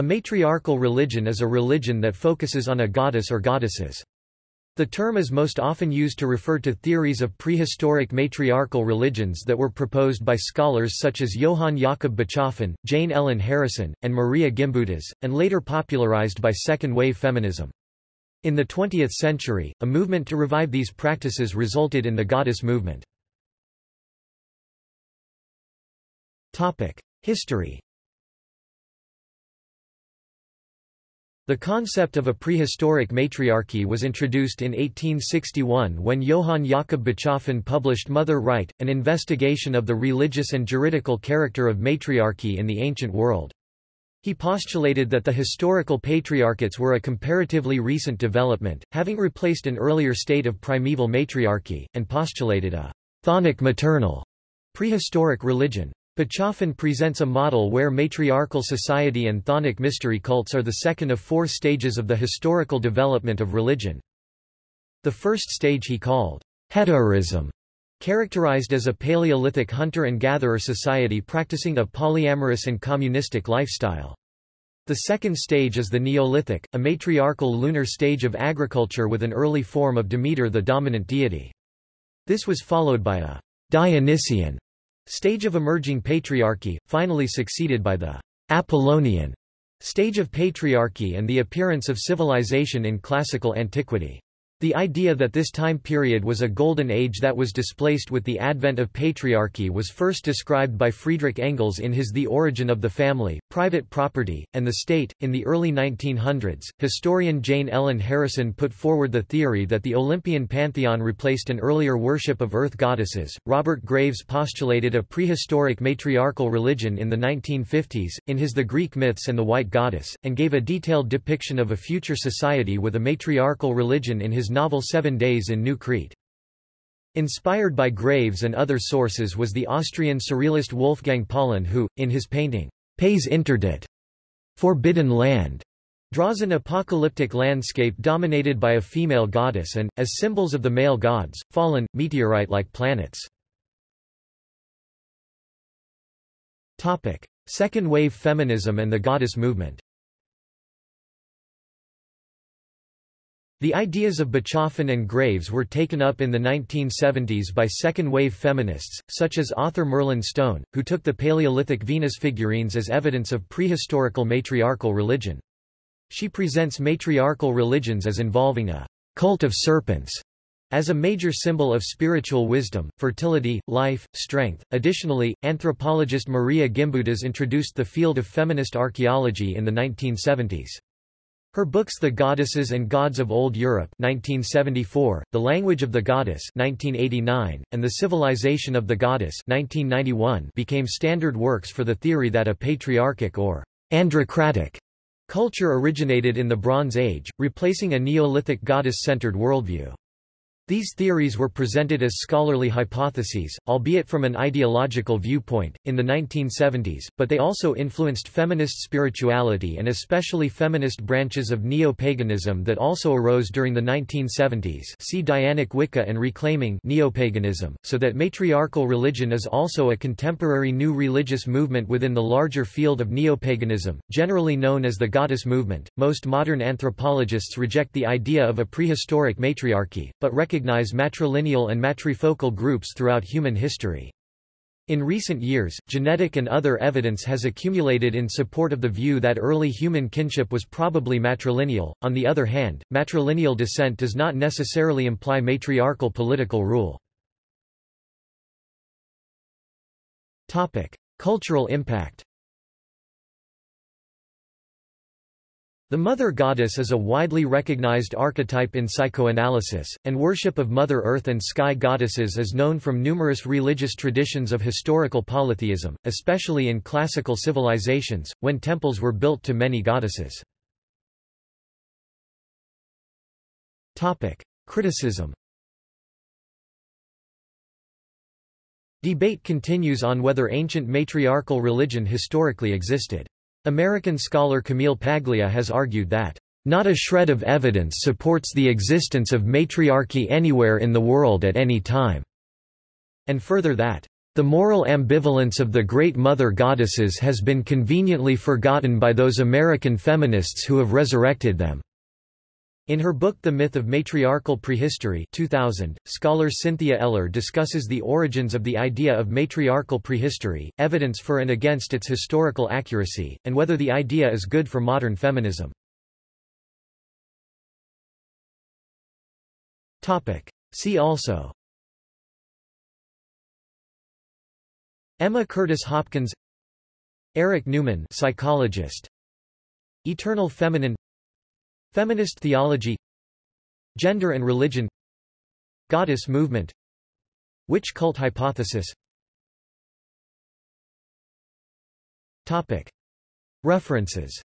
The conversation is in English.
A matriarchal religion is a religion that focuses on a goddess or goddesses. The term is most often used to refer to theories of prehistoric matriarchal religions that were proposed by scholars such as Johann Jakob Bachofen, Jane Ellen Harrison, and Maria Gimbutas, and later popularized by second-wave feminism. In the 20th century, a movement to revive these practices resulted in the goddess movement. History The concept of a prehistoric matriarchy was introduced in 1861 when Johann Jakob Bachofen published Mother Right, an investigation of the religious and juridical character of matriarchy in the ancient world. He postulated that the historical patriarchates were a comparatively recent development, having replaced an earlier state of primeval matriarchy, and postulated a chthonic maternal prehistoric religion. Bachofen presents a model where matriarchal society and chthonic mystery cults are the second of four stages of the historical development of religion. The first stage he called heterism, characterized as a Paleolithic hunter and gatherer society practicing a polyamorous and communistic lifestyle. The second stage is the Neolithic, a matriarchal lunar stage of agriculture with an early form of Demeter the dominant deity. This was followed by a Dionysian Stage of emerging patriarchy, finally succeeded by the Apollonian stage of patriarchy and the appearance of civilization in classical antiquity. The idea that this time period was a golden age that was displaced with the advent of patriarchy was first described by Friedrich Engels in his The Origin of the Family, Private Property, and the State. In the early 1900s, historian Jane Ellen Harrison put forward the theory that the Olympian pantheon replaced an earlier worship of earth goddesses. Robert Graves postulated a prehistoric matriarchal religion in the 1950s, in his The Greek Myths and the White Goddess, and gave a detailed depiction of a future society with a matriarchal religion in his novel Seven Days in New Crete. Inspired by Graves and other sources was the Austrian surrealist Wolfgang Paalen who, in his painting, Pays Interdit, Forbidden Land, draws an apocalyptic landscape dominated by a female goddess and, as symbols of the male gods, fallen, meteorite-like planets. Second-wave feminism and the goddess movement The ideas of Bachofen and Graves were taken up in the 1970s by second-wave feminists, such as author Merlin Stone, who took the Paleolithic Venus figurines as evidence of prehistorical matriarchal religion. She presents matriarchal religions as involving a cult of serpents as a major symbol of spiritual wisdom, fertility, life, strength. Additionally, anthropologist Maria Gimbutas introduced the field of feminist archaeology in the 1970s. Her books The Goddesses and Gods of Old Europe 1974, The Language of the Goddess 1989, and The Civilization of the Goddess 1991 became standard works for the theory that a patriarchic or androcratic culture originated in the Bronze Age, replacing a Neolithic goddess-centered worldview. These theories were presented as scholarly hypotheses, albeit from an ideological viewpoint, in the 1970s, but they also influenced feminist spirituality and especially feminist branches of neo-paganism that also arose during the 1970s see Dianic Wicca and Reclaiming Neopaganism, so that matriarchal religion is also a contemporary new religious movement within the larger field of neopaganism, generally known as the goddess movement. Most modern anthropologists reject the idea of a prehistoric matriarchy, but recognize recognize matrilineal and matrifocal groups throughout human history. In recent years, genetic and other evidence has accumulated in support of the view that early human kinship was probably matrilineal. On the other hand, matrilineal descent does not necessarily imply matriarchal political rule. Topic: Cultural impact. The Mother Goddess is a widely recognized archetype in psychoanalysis, and worship of Mother Earth and sky goddesses is known from numerous religious traditions of historical polytheism, especially in classical civilizations, when temples were built to many goddesses. Criticism Debate continues on whether ancient matriarchal religion historically existed. American scholar Camille Paglia has argued that, "...not a shred of evidence supports the existence of matriarchy anywhere in the world at any time," and further that, the moral ambivalence of the Great Mother Goddesses has been conveniently forgotten by those American feminists who have resurrected them. In her book The Myth of Matriarchal Prehistory 2000, scholar Cynthia Eller discusses the origins of the idea of matriarchal prehistory, evidence for and against its historical accuracy, and whether the idea is good for modern feminism. See also Emma Curtis Hopkins Erich Neumann psychologist Eternal feminine Feminist theology Gender and religion Goddess movement. Witch cult hypothesis? References